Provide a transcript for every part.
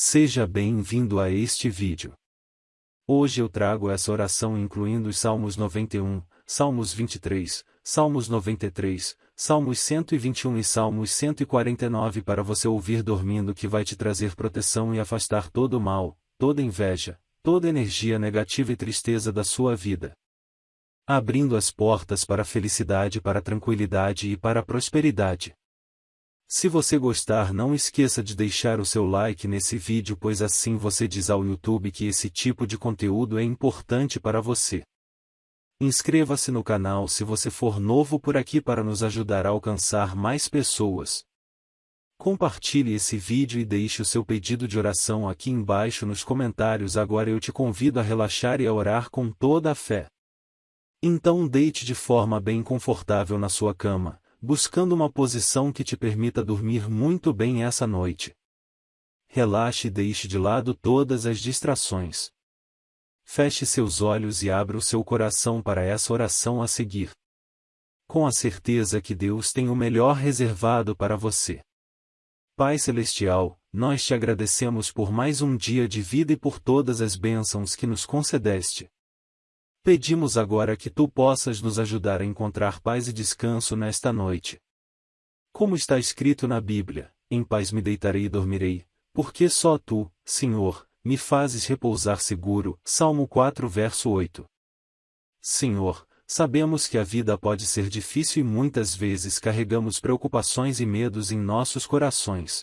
Seja bem-vindo a este vídeo. Hoje eu trago essa oração incluindo os Salmos 91, Salmos 23, Salmos 93, Salmos 121 e Salmos 149 para você ouvir dormindo que vai te trazer proteção e afastar todo o mal, toda inveja, toda energia negativa e tristeza da sua vida. Abrindo as portas para a felicidade, para a tranquilidade e para a prosperidade. Se você gostar não esqueça de deixar o seu like nesse vídeo pois assim você diz ao YouTube que esse tipo de conteúdo é importante para você. Inscreva-se no canal se você for novo por aqui para nos ajudar a alcançar mais pessoas. Compartilhe esse vídeo e deixe o seu pedido de oração aqui embaixo nos comentários agora eu te convido a relaxar e a orar com toda a fé. Então deite de forma bem confortável na sua cama buscando uma posição que te permita dormir muito bem essa noite. Relaxe e deixe de lado todas as distrações. Feche seus olhos e abra o seu coração para essa oração a seguir. Com a certeza que Deus tem o melhor reservado para você. Pai Celestial, nós te agradecemos por mais um dia de vida e por todas as bênçãos que nos concedeste. Pedimos agora que tu possas nos ajudar a encontrar paz e descanso nesta noite. Como está escrito na Bíblia, em paz me deitarei e dormirei, porque só tu, Senhor, me fazes repousar seguro. Salmo 4 verso 8. Senhor, sabemos que a vida pode ser difícil e muitas vezes carregamos preocupações e medos em nossos corações.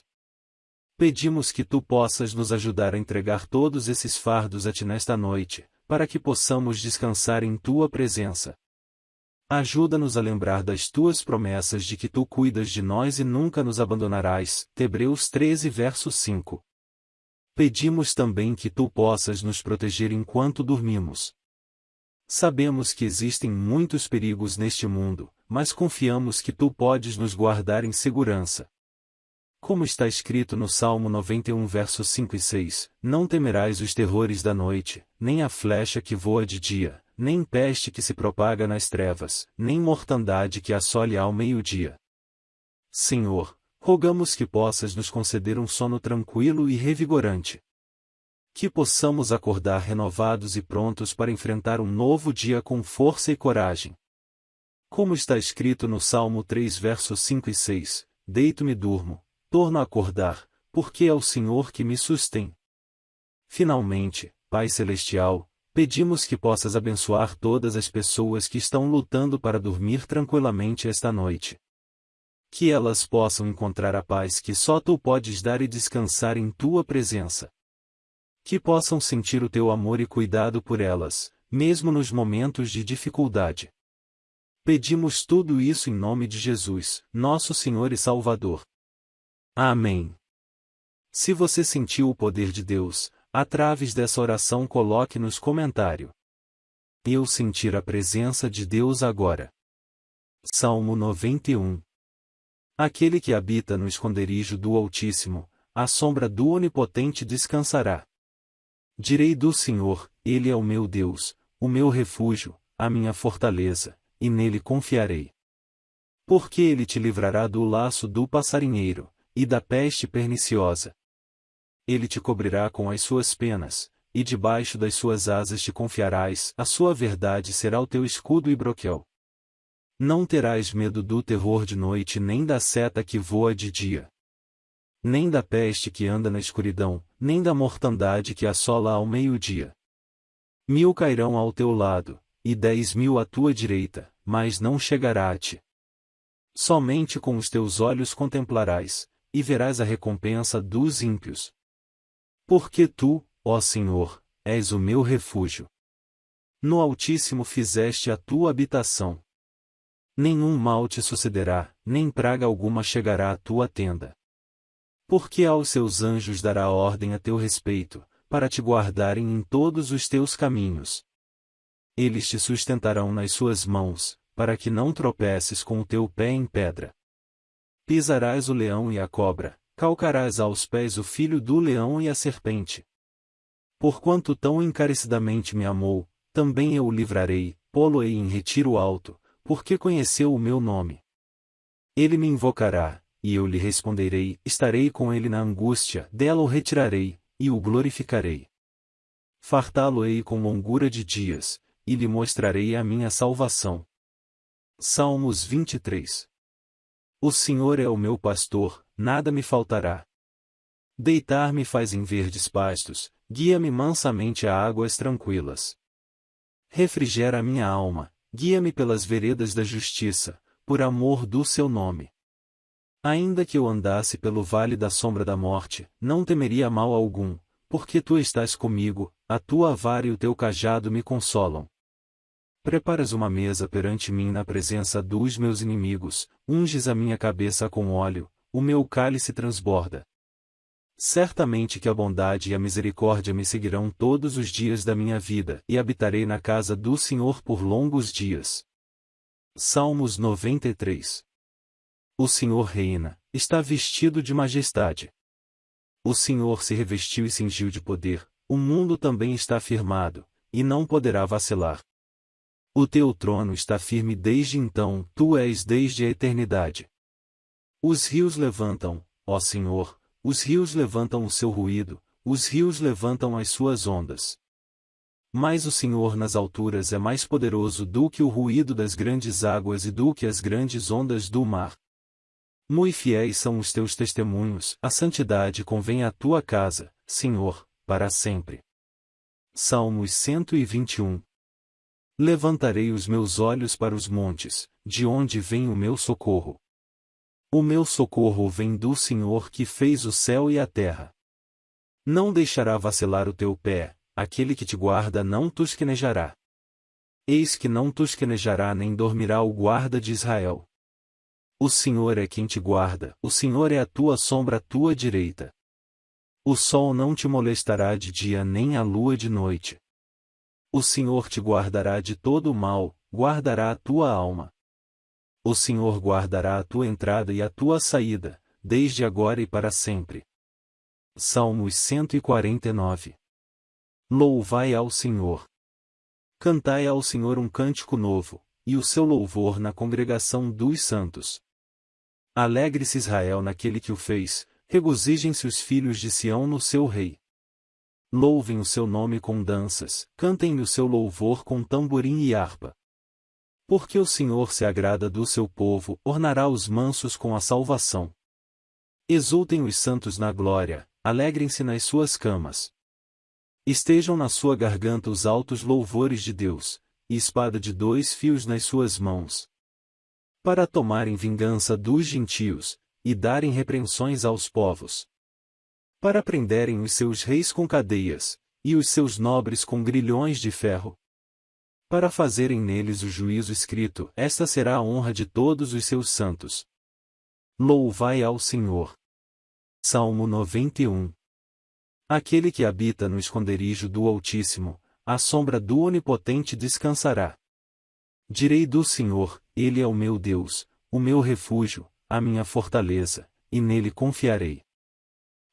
Pedimos que tu possas nos ajudar a entregar todos esses fardos a ti nesta noite, para que possamos descansar em tua presença. Ajuda-nos a lembrar das tuas promessas de que tu cuidas de nós e nunca nos abandonarás. Hebreus 13 verso 5. Pedimos também que tu possas nos proteger enquanto dormimos. Sabemos que existem muitos perigos neste mundo, mas confiamos que tu podes nos guardar em segurança. Como está escrito no Salmo 91 versos 5 e 6, Não temerás os terrores da noite, nem a flecha que voa de dia, nem peste que se propaga nas trevas, nem mortandade que assole ao meio-dia. Senhor, rogamos que possas nos conceder um sono tranquilo e revigorante. Que possamos acordar renovados e prontos para enfrentar um novo dia com força e coragem. Como está escrito no Salmo 3 versos 5 e 6, Deito-me durmo, torno a acordar, porque é o Senhor que me sustém. Finalmente, Pai Celestial, pedimos que possas abençoar todas as pessoas que estão lutando para dormir tranquilamente esta noite. Que elas possam encontrar a paz que só tu podes dar e descansar em tua presença. Que possam sentir o teu amor e cuidado por elas, mesmo nos momentos de dificuldade. Pedimos tudo isso em nome de Jesus, nosso Senhor e Salvador. Amém. Se você sentiu o poder de Deus, através dessa oração coloque nos comentários. Eu sentir a presença de Deus agora. Salmo 91 Aquele que habita no esconderijo do Altíssimo, à sombra do Onipotente descansará. Direi do Senhor, Ele é o meu Deus, o meu refúgio, a minha fortaleza, e nele confiarei. Porque ele te livrará do laço do passarinheiro, e da peste perniciosa. Ele te cobrirá com as suas penas, e debaixo das suas asas te confiarás, a sua verdade será o teu escudo e broquel. Não terás medo do terror de noite nem da seta que voa de dia. Nem da peste que anda na escuridão, nem da mortandade que assola ao meio-dia. Mil cairão ao teu lado, e dez mil à tua direita, mas não chegará a ti. Somente com os teus olhos contemplarás, e verás a recompensa dos ímpios. Porque tu, ó Senhor, és o meu refúgio. No Altíssimo fizeste a tua habitação. Nenhum mal te sucederá, nem praga alguma chegará à tua tenda. Porque aos seus anjos dará ordem a teu respeito, para te guardarem em todos os teus caminhos. Eles te sustentarão nas suas mãos, para que não tropeces com o teu pé em pedra. Pisarás o leão e a cobra, calcarás aos pés o filho do leão e a serpente. Porquanto tão encarecidamente me amou, também eu o livrarei, pô-lo-ei em retiro alto, porque conheceu o meu nome. Ele me invocará, e eu lhe responderei, estarei com ele na angústia, dela o retirarei, e o glorificarei. Fartá-lo-ei com longura de dias, e lhe mostrarei a minha salvação. Salmos 23 O Senhor é o meu pastor, nada me faltará. Deitar-me faz em verdes pastos, guia-me mansamente a águas tranquilas. Refrigera a minha alma, guia-me pelas veredas da justiça, por amor do seu nome. Ainda que eu andasse pelo vale da sombra da morte, não temeria mal algum, porque tu estás comigo, a tua vara e o teu cajado me consolam. Preparas uma mesa perante mim na presença dos meus inimigos, unges a minha cabeça com óleo, o meu cálice transborda. Certamente que a bondade e a misericórdia me seguirão todos os dias da minha vida, e habitarei na casa do Senhor por longos dias. Salmos 93 O Senhor reina, está vestido de majestade. O Senhor se revestiu e cingiu de poder, o mundo também está firmado, e não poderá vacilar. O teu trono está firme desde então, tu és desde a eternidade. Os rios levantam, ó Senhor, os rios levantam o seu ruído, os rios levantam as suas ondas. Mas o Senhor nas alturas é mais poderoso do que o ruído das grandes águas e do que as grandes ondas do mar. Muito fiéis são os teus testemunhos, a santidade convém à tua casa, Senhor, para sempre. Salmos 121 Levantarei os meus olhos para os montes, de onde vem o meu socorro. O meu socorro vem do Senhor que fez o céu e a terra. Não deixará vacilar o teu pé, aquele que te guarda não tusquenejará. Eis que não tusquenejará nem dormirá o guarda de Israel. O Senhor é quem te guarda, o Senhor é a tua sombra à tua direita. O sol não te molestará de dia nem a lua de noite. O Senhor te guardará de todo o mal, guardará a tua alma. O Senhor guardará a tua entrada e a tua saída, desde agora e para sempre. Salmos 149 Louvai ao Senhor. Cantai ao Senhor um cântico novo, e o seu louvor na congregação dos santos. Alegre-se Israel naquele que o fez, regozijem-se os filhos de Sião no seu rei. Louvem o seu nome com danças, cantem o seu louvor com tamborim e harpa. Porque o Senhor se agrada do seu povo, ornará os mansos com a salvação. Exultem os santos na glória, alegrem-se nas suas camas. Estejam na sua garganta os altos louvores de Deus, e espada de dois fios nas suas mãos. Para tomarem vingança dos gentios, e darem repreensões aos povos. Para prenderem os seus reis com cadeias, e os seus nobres com grilhões de ferro para fazerem neles o juízo escrito, esta será a honra de todos os seus santos. Louvai ao Senhor. Salmo 91 Aquele que habita no esconderijo do Altíssimo, à sombra do Onipotente descansará. Direi do Senhor, Ele é o meu Deus, o meu refúgio, a minha fortaleza, e nele confiarei.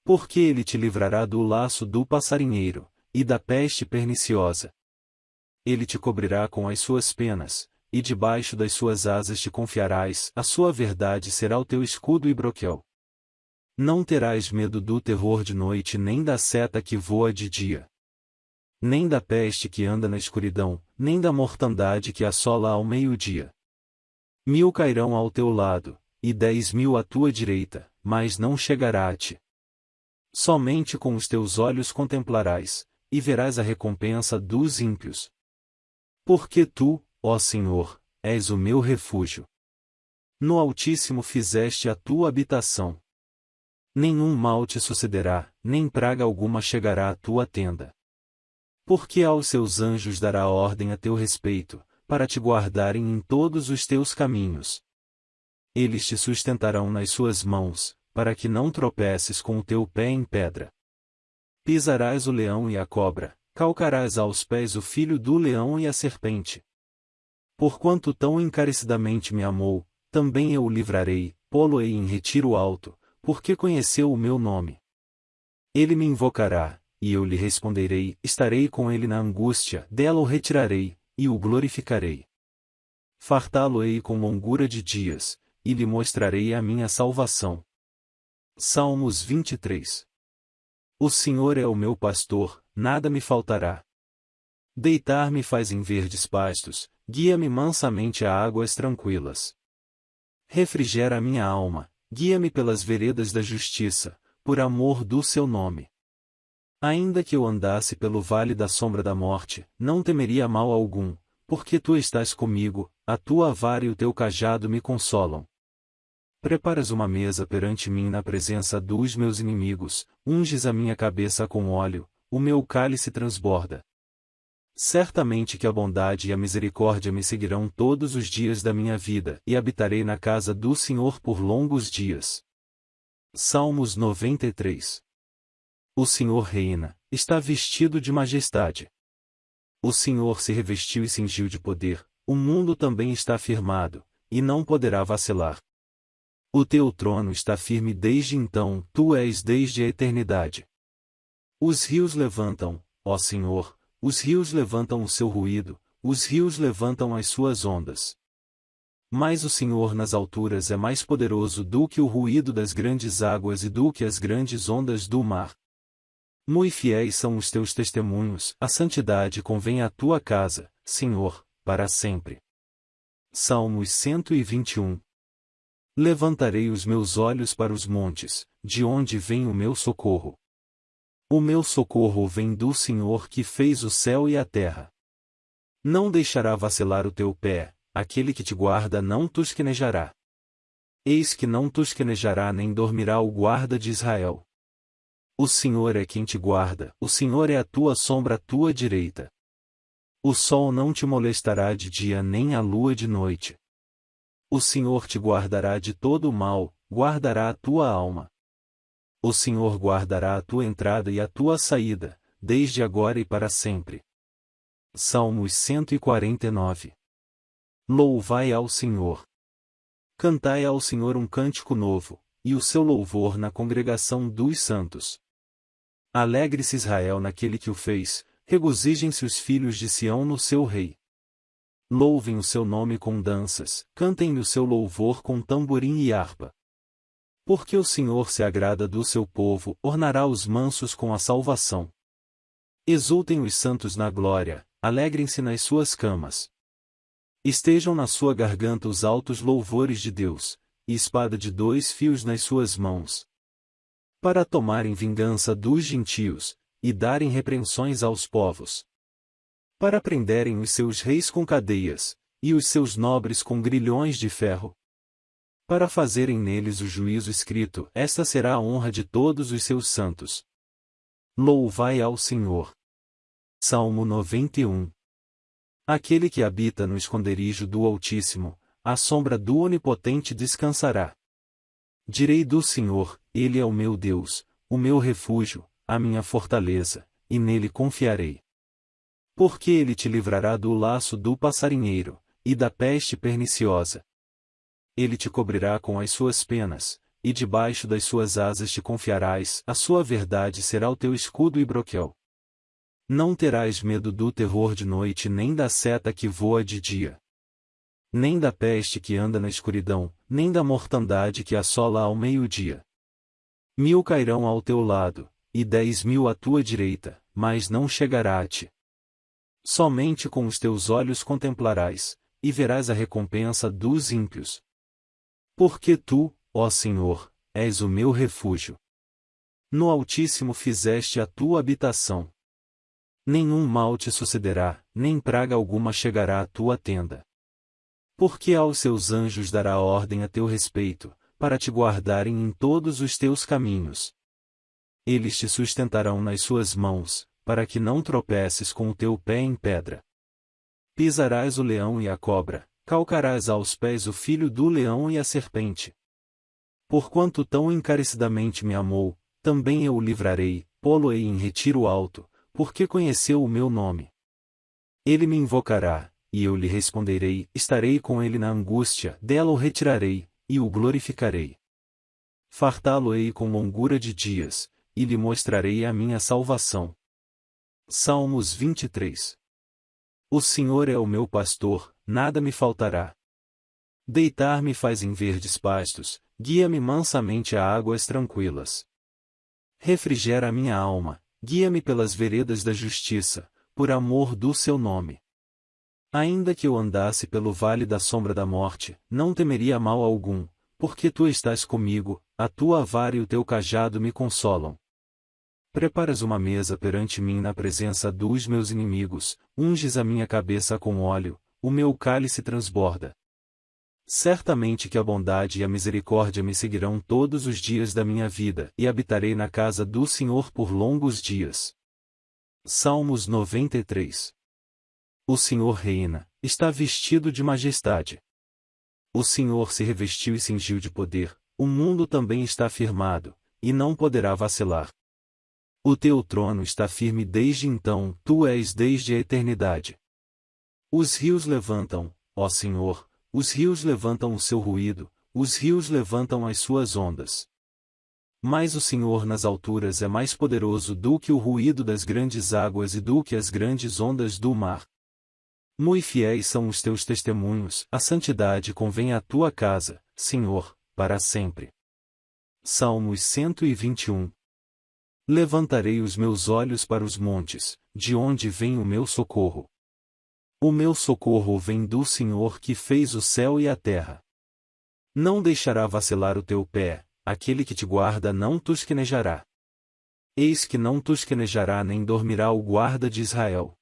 Porque ele te livrará do laço do passarinheiro, e da peste perniciosa ele te cobrirá com as suas penas, e debaixo das suas asas te confiarás, a sua verdade será o teu escudo e broquel. Não terás medo do terror de noite nem da seta que voa de dia. Nem da peste que anda na escuridão, nem da mortandade que assola ao meio-dia. Mil cairão ao teu lado, e dez mil à tua direita, mas não chegará a ti. Somente com os teus olhos contemplarás, e verás a recompensa dos ímpios. Porque tu, ó Senhor, és o meu refúgio. No Altíssimo fizeste a tua habitação. Nenhum mal te sucederá, nem praga alguma chegará à tua tenda. Porque aos seus anjos dará ordem a teu respeito, para te guardarem em todos os teus caminhos. Eles te sustentarão nas suas mãos, para que não tropeces com o teu pé em pedra. Pisarás o leão e a cobra, calcarás aos pés o filho do leão e a serpente. Porquanto tão encarecidamente me amou, também eu o livrarei, pô-lo-ei em retiro alto, porque conheceu o meu nome. Ele me invocará, e eu lhe responderei, estarei com ele na angústia, dela o retirarei, e o glorificarei. Fartá-lo-ei com longura de dias, e lhe mostrarei a minha salvação. Salmos 23 O Senhor é o meu pastor, nada me faltará. Deitar-me faz em verdes pastos, guia-me mansamente a águas tranquilas. Refrigera a minha alma, guia-me pelas veredas da justiça, por amor do seu nome. Ainda que eu andasse pelo vale da sombra da morte, não temeria mal algum, porque tu estás comigo, a tua vara e o teu cajado me consolam. Preparas uma mesa perante mim na presença dos meus inimigos, unges a minha cabeça com óleo, o meu cálice transborda. Certamente que a bondade e a misericórdia me seguirão todos os dias da minha vida, e habitarei na casa do Senhor por longos dias. Salmos 93 o Senhor reina, está vestido de majestade. O Senhor se revestiu e cingiu de poder, o mundo também está firmado, e não poderá vacilar. O teu trono está firme desde então, tu és desde a eternidade. Os rios levantam, ó Senhor, os rios levantam o seu ruído, os rios levantam as suas ondas. Mas o Senhor nas alturas é mais poderoso do que o ruído das grandes águas e do que as grandes ondas do mar. Muito fiéis são os teus testemunhos, a santidade convém à tua casa, Senhor, para sempre. Salmos 121 Levantarei os meus olhos para os montes, de onde vem o meu socorro. O meu socorro vem do Senhor que fez o céu e a terra. Não deixará vacilar o teu pé, aquele que te guarda não tosquenejará. Eis que não tosquenejará nem dormirá o guarda de Israel. O Senhor é quem te guarda, o Senhor é a tua sombra à tua direita. O sol não te molestará de dia nem a lua de noite. O Senhor te guardará de todo o mal, guardará a tua alma. O Senhor guardará a tua entrada e a tua saída, desde agora e para sempre. Salmos 149 Louvai ao Senhor. Cantai ao Senhor um cântico novo, e o seu louvor na congregação dos santos. Alegre-se Israel naquele que o fez, regozijem-se os filhos de Sião no seu rei. Louvem o seu nome com danças, cantem o seu louvor com tamborim e harpa. Porque o Senhor se agrada do seu povo, ornará os mansos com a salvação. Exultem os santos na glória, alegrem-se nas suas camas. Estejam na sua garganta os altos louvores de Deus, e espada de dois fios nas suas mãos, para tomarem vingança dos gentios, e darem repreensões aos povos. Para prenderem os seus reis com cadeias, e os seus nobres com grilhões de ferro. Para fazerem neles o juízo escrito, esta será a honra de todos os seus santos. Louvai ao Senhor. Salmo 91 Aquele que habita no esconderijo do Altíssimo, à sombra do Onipotente descansará. Direi do Senhor, Ele é o meu Deus, o meu refúgio, a minha fortaleza, e nele confiarei. Porque ele te livrará do laço do passarinheiro, e da peste perniciosa. Ele te cobrirá com as suas penas, e debaixo das suas asas te confiarás, a sua verdade será o teu escudo e broquel. Não terás medo do terror de noite nem da seta que voa de dia nem da peste que anda na escuridão, nem da mortandade que assola ao meio-dia. Mil cairão ao teu lado, e dez mil à tua direita, mas não chegará a ti. Somente com os teus olhos contemplarás, e verás a recompensa dos ímpios. Porque tu, ó Senhor, és o meu refúgio. No Altíssimo fizeste a tua habitação. Nenhum mal te sucederá, nem praga alguma chegará à tua tenda. Porque aos seus anjos dará ordem a teu respeito, para te guardarem em todos os teus caminhos. Eles te sustentarão nas suas mãos, para que não tropeces com o teu pé em pedra. Pisarás o leão e a cobra, calcarás aos pés o filho do leão e a serpente. Porquanto tão encarecidamente me amou, também eu o livrarei, pô-lo-ei em retiro alto, porque conheceu o meu nome. Ele me invocará, e eu lhe responderei, estarei com ele na angústia, dela o retirarei, e o glorificarei. Fartá-lo-ei com longura de dias, e lhe mostrarei a minha salvação. Salmos 23 O Senhor é o meu pastor, nada me faltará. Deitar-me faz em verdes pastos, guia-me mansamente a águas tranquilas. Refrigera a minha alma, guia-me pelas veredas da justiça, por amor do seu nome. Ainda que eu andasse pelo vale da sombra da morte, não temeria mal algum, porque tu estás comigo, a tua vara e o teu cajado me consolam. Preparas uma mesa perante mim na presença dos meus inimigos, unges a minha cabeça com óleo, o meu cálice transborda. Certamente que a bondade e a misericórdia me seguirão todos os dias da minha vida e habitarei na casa do Senhor por longos dias. Salmos 93 O Senhor reina, está vestido de majestade. O Senhor se revestiu e cingiu de poder, o mundo também está firmado, e não poderá vacilar. O teu trono está firme desde então, tu és desde a eternidade. Os rios levantam, ó Senhor, os rios levantam o seu ruído, os rios levantam as suas ondas. Mas o Senhor nas alturas é mais poderoso do que o ruído das grandes águas e do que as grandes ondas do mar. Muito fiéis são os teus testemunhos, a santidade convém à tua casa, Senhor, para sempre. Salmos 121 Levantarei os meus olhos para os montes, de onde vem o meu socorro. O meu socorro vem do Senhor que fez o céu e a terra. Não deixará vacilar o teu pé, aquele que te guarda não tusquenejará. Eis que não tusquenejará nem dormirá o guarda de Israel.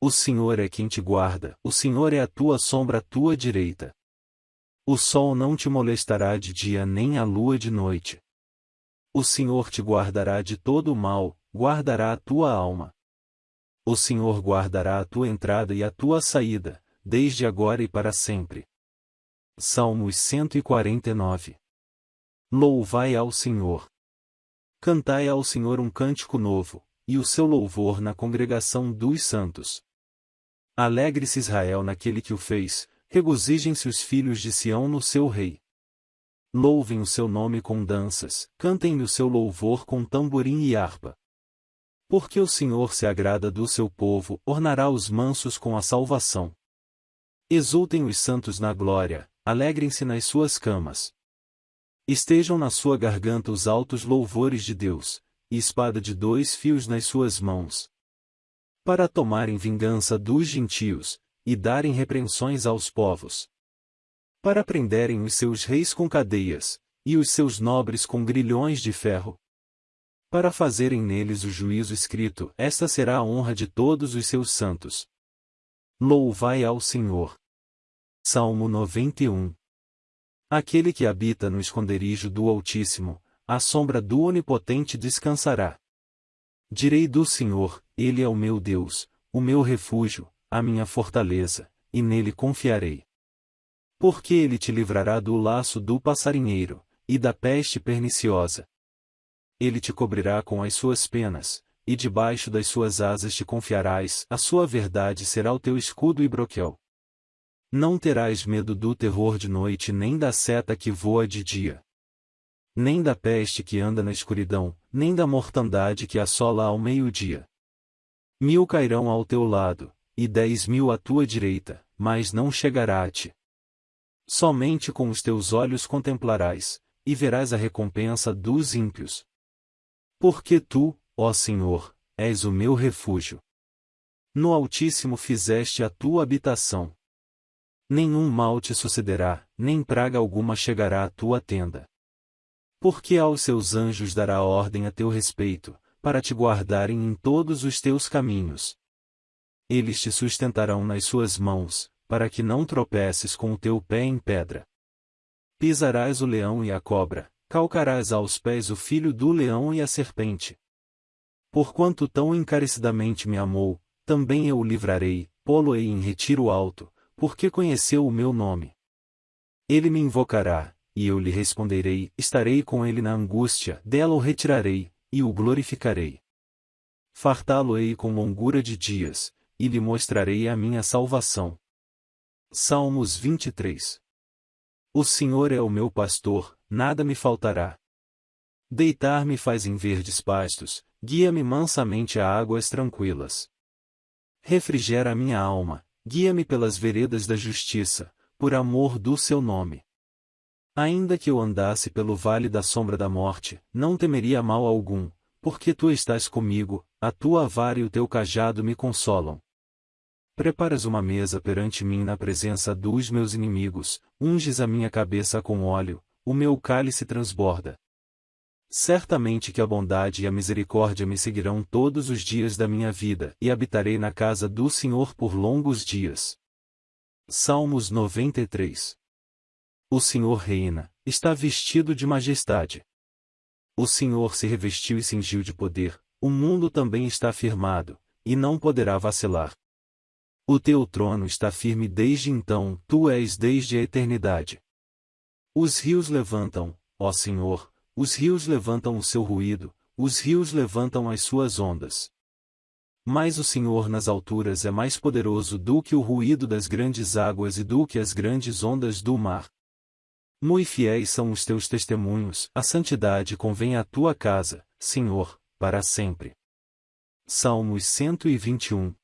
O Senhor é quem te guarda, o Senhor é a tua sombra à tua direita. O sol não te molestará de dia nem a lua de noite. O Senhor te guardará de todo o mal, guardará a tua alma. O Senhor guardará a tua entrada e a tua saída, desde agora e para sempre. Salmos 149 Louvai ao Senhor. Cantai ao Senhor um cântico novo, e o seu louvor na congregação dos santos. Alegre-se Israel naquele que o fez, regozijem-se os filhos de Sião no seu rei. Louvem o seu nome com danças, cantem-lhe o seu louvor com tamborim e harpa. Porque o Senhor se agrada do seu povo, ornará os mansos com a salvação. Exultem os santos na glória, alegrem-se nas suas camas. Estejam na sua garganta os altos louvores de Deus, e espada de dois fios nas suas mãos. Para tomarem vingança dos gentios, e darem repreensões aos povos para prenderem os seus reis com cadeias, e os seus nobres com grilhões de ferro. Para fazerem neles o juízo escrito, esta será a honra de todos os seus santos. Louvai ao Senhor. Salmo 91 Aquele que habita no esconderijo do Altíssimo, à sombra do Onipotente descansará. Direi do Senhor, Ele é o meu Deus, o meu refúgio, a minha fortaleza, e nele confiarei. Porque ele te livrará do laço do passarinheiro, e da peste perniciosa. Ele te cobrirá com as suas penas, e debaixo das suas asas te confiarás, a sua verdade será o teu escudo e broquel. Não terás medo do terror de noite nem da seta que voa de dia. Nem da peste que anda na escuridão, nem da mortandade que assola ao meio-dia. Mil cairão ao teu lado, e dez mil à tua direita, mas não chegará a ti. Somente com os teus olhos contemplarás, e verás a recompensa dos ímpios. Porque tu, ó Senhor, és o meu refúgio. No Altíssimo fizeste a tua habitação. Nenhum mal te sucederá, nem praga alguma chegará à tua tenda. Porque aos seus anjos dará ordem a teu respeito, para te guardarem em todos os teus caminhos. Eles te sustentarão nas suas mãos, para que não tropeces com o teu pé em pedra. Pisarás o leão e a cobra, calcarás aos pés o filho do leão e a serpente. Porquanto tão encarecidamente me amou, também eu o livrarei, pô-lo-ei em retiro alto, porque conheceu o meu nome. Ele me invocará, e eu lhe responderei, estarei com ele na angústia, dela o retirarei, e o glorificarei. Fartá-lo-ei com longura de dias, e lhe mostrarei a minha salvação. Salmos 23 O Senhor é o meu pastor, nada me faltará. Deitar-me faz em verdes pastos, guia-me mansamente a águas tranquilas. Refrigera a minha alma, guia-me pelas veredas da justiça, por amor do seu nome. Ainda que eu andasse pelo vale da sombra da morte, não temeria mal algum, porque tu estás comigo, a tua vara e o teu cajado me consolam. Preparas uma mesa perante mim na presença dos meus inimigos, unges a minha cabeça com óleo, o meu cálice transborda. Certamente que a bondade e a misericórdia me seguirão todos os dias da minha vida, e habitarei na casa do Senhor por longos dias. Salmos 93 O Senhor reina, está vestido de majestade. O Senhor se revestiu e cingiu de poder, o mundo também está firmado, e não poderá vacilar. O teu trono está firme desde então, tu és desde a eternidade. Os rios levantam, ó Senhor, os rios levantam o seu ruído, os rios levantam as suas ondas. Mas o Senhor nas alturas é mais poderoso do que o ruído das grandes águas e do que as grandes ondas do mar. Muito fiéis são os teus testemunhos, a santidade convém à tua casa, Senhor, para sempre. Salmos 121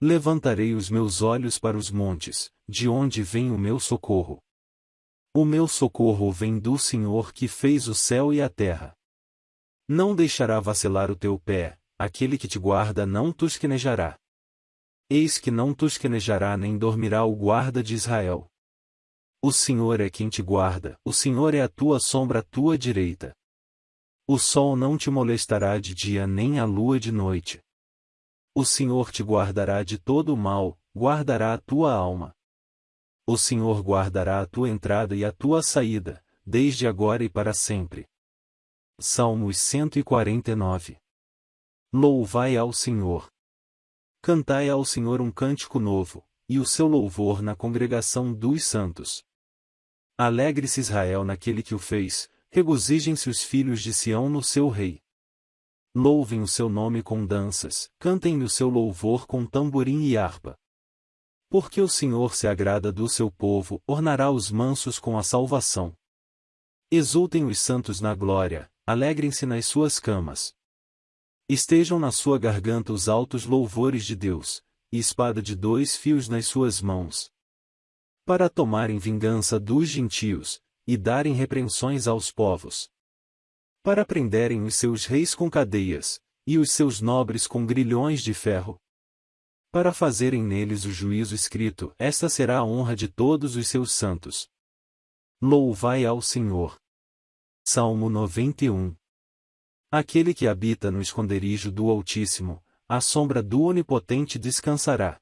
Levantarei os meus olhos para os montes, de onde vem o meu socorro. O meu socorro vem do Senhor que fez o céu e a terra. Não deixará vacilar o teu pé, aquele que te guarda não tosquenejará. Eis que não tosquenejará nem dormirá o guarda de Israel. O Senhor é quem te guarda, o Senhor é a tua sombra à tua direita. O sol não te molestará de dia nem a lua de noite. O Senhor te guardará de todo o mal, guardará a tua alma. O Senhor guardará a tua entrada e a tua saída, desde agora e para sempre. Salmos 149 Louvai ao Senhor. Cantai ao Senhor um cântico novo, e o seu louvor na congregação dos santos. Alegre-se Israel naquele que o fez, regozijem-se os filhos de Sião no seu rei. Louvem o seu nome com danças, cantem o seu louvor com tamborim e harpa. Porque o Senhor se agrada do seu povo, ornará os mansos com a salvação. Exultem os santos na glória, alegrem-se nas suas camas. Estejam na sua garganta os altos louvores de Deus, e espada de dois fios nas suas mãos. Para tomarem vingança dos gentios, e darem repreensões aos povos. Para prenderem os seus reis com cadeias, e os seus nobres com grilhões de ferro. Para fazerem neles o juízo escrito, esta será a honra de todos os seus santos. Louvai ao Senhor. Salmo 91 Aquele que habita no esconderijo do Altíssimo, à sombra do Onipotente descansará.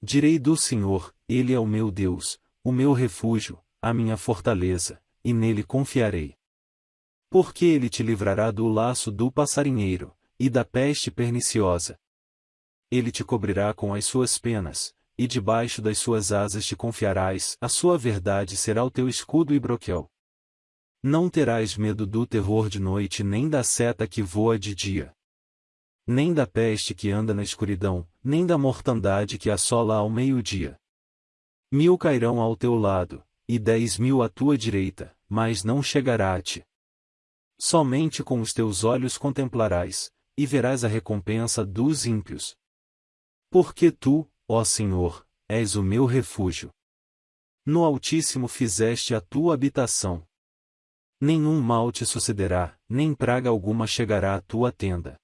Direi do Senhor, Ele é o meu Deus, o meu refúgio, a minha fortaleza, e nele confiarei. Porque ele te livrará do laço do passarinheiro, e da peste perniciosa. Ele te cobrirá com as suas penas, e debaixo das suas asas te confiarás, a sua verdade será o teu escudo e broquel. Não terás medo do terror de noite nem da seta que voa de dia. Nem da peste que anda na escuridão, nem da mortandade que assola ao meio-dia. Mil cairão ao teu lado, e dez mil à tua direita, mas não chegará a ti. Somente com os teus olhos contemplarás, e verás a recompensa dos ímpios. Porque tu, ó Senhor, és o meu refúgio. No Altíssimo fizeste a tua habitação. Nenhum mal te sucederá, nem praga alguma chegará à tua tenda.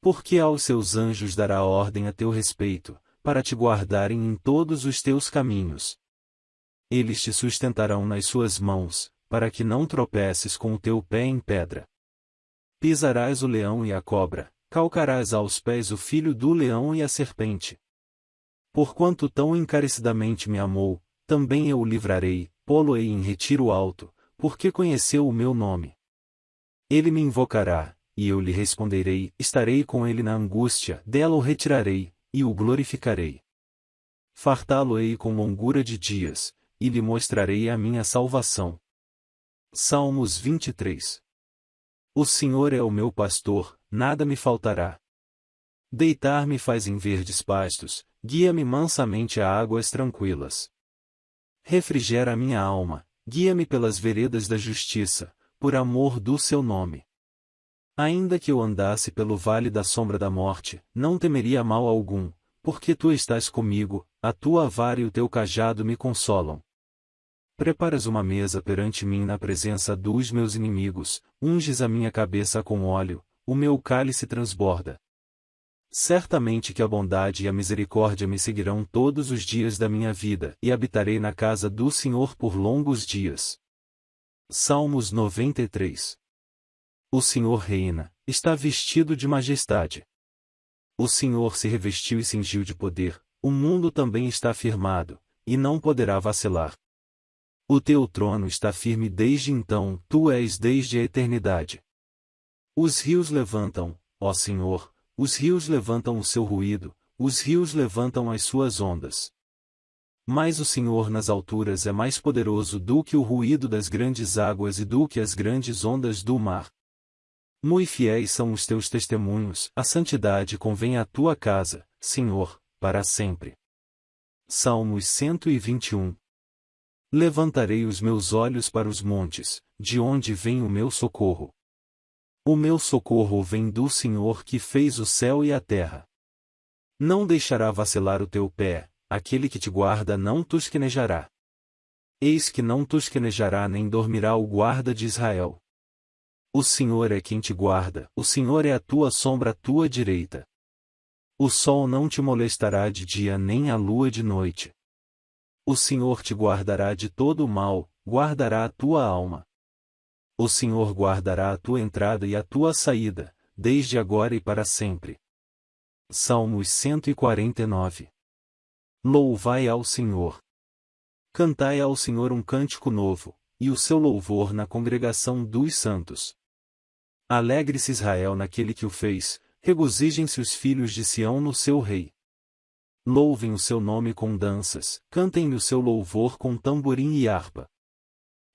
Porque aos seus anjos dará ordem a teu respeito, para te guardarem em todos os teus caminhos. Eles te sustentarão nas suas mãos, para que não tropeces com o teu pé em pedra. Pisarás o leão e a cobra, calcarás aos pés o filho do leão e a serpente. Porquanto tão encarecidamente me amou, também eu o livrarei, pô-lo-ei em retiro alto, porque conheceu o meu nome. Ele me invocará, e eu lhe responderei, estarei com ele na angústia, dela o retirarei, e o glorificarei. Fartá-lo-ei com longura de dias, e lhe mostrarei a minha salvação. Salmos 23 O Senhor é o meu pastor, nada me faltará. Deitar-me faz em verdes pastos, guia-me mansamente a águas tranquilas. Refrigera a minha alma, guia-me pelas veredas da justiça, por amor do seu nome. Ainda que eu andasse pelo vale da sombra da morte, não temeria mal algum, porque tu estás comigo, a tua vara e o teu cajado me consolam. Preparas uma mesa perante mim na presença dos meus inimigos, unges a minha cabeça com óleo, o meu cálice transborda. Certamente que a bondade e a misericórdia me seguirão todos os dias da minha vida, e habitarei na casa do Senhor por longos dias. Salmos 93 O Senhor reina, está vestido de majestade. O Senhor se revestiu e cingiu de poder, o mundo também está firmado, e não poderá vacilar. O teu trono está firme desde então, tu és desde a eternidade. Os rios levantam, ó Senhor, os rios levantam o seu ruído, os rios levantam as suas ondas. Mas o Senhor nas alturas é mais poderoso do que o ruído das grandes águas e do que as grandes ondas do mar. Muito fiéis são os teus testemunhos, a santidade convém à tua casa, Senhor, para sempre. Salmos 121 Levantarei os meus olhos para os montes, de onde vem o meu socorro. O meu socorro vem do Senhor que fez o céu e a terra. Não deixará vacilar o teu pé, aquele que te guarda não tosquenejará. Eis que não tosquenejará nem dormirá o guarda de Israel. O Senhor é quem te guarda, o Senhor é a tua sombra à tua direita. O sol não te molestará de dia nem a lua de noite. O Senhor te guardará de todo o mal, guardará a tua alma. O Senhor guardará a tua entrada e a tua saída, desde agora e para sempre. Salmos 149 Louvai ao Senhor. Cantai ao Senhor um cântico novo, e o seu louvor na congregação dos santos. Alegre-se Israel naquele que o fez, regozijem-se os filhos de Sião no seu rei. Louvem o seu nome com danças, cantem-lhe o seu louvor com tamborim e harpa.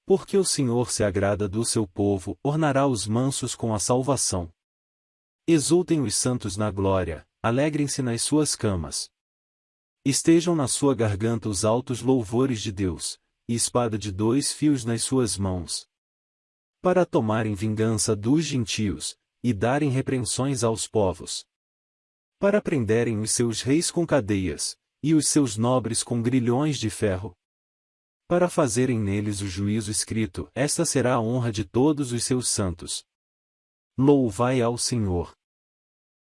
Porque o Senhor se agrada do seu povo, ornará os mansos com a salvação. Exultem os santos na glória, alegrem-se nas suas camas. Estejam na sua garganta os altos louvores de Deus, e espada de dois fios nas suas mãos. Para tomarem vingança dos gentios, e darem repreensões aos povos. Para prenderem os seus reis com cadeias, e os seus nobres com grilhões de ferro, para fazerem neles o juízo escrito, esta será a honra de todos os seus santos. Louvai ao Senhor.